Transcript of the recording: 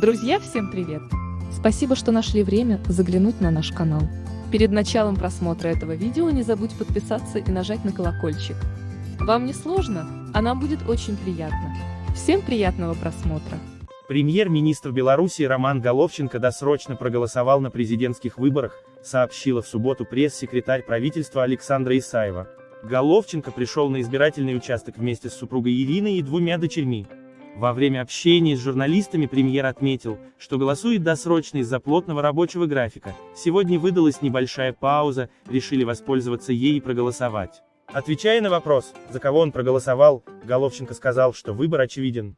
Друзья, всем привет! Спасибо, что нашли время заглянуть на наш канал. Перед началом просмотра этого видео не забудь подписаться и нажать на колокольчик. Вам не сложно, а нам будет очень приятно. Всем приятного просмотра! Премьер-министр Беларуси Роман Головченко досрочно проголосовал на президентских выборах, сообщила в субботу пресс-секретарь правительства Александра Исаева. Головченко пришел на избирательный участок вместе с супругой Ириной и двумя дочерьми. Во время общения с журналистами премьер отметил, что голосует досрочно из-за плотного рабочего графика, сегодня выдалась небольшая пауза, решили воспользоваться ей и проголосовать. Отвечая на вопрос, за кого он проголосовал, Головченко сказал, что выбор очевиден.